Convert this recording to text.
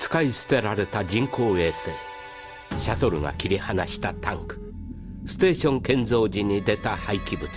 使い捨てられた人工衛星。シャトルが切り離したタンク。ステーション建造時に出た廃棄物。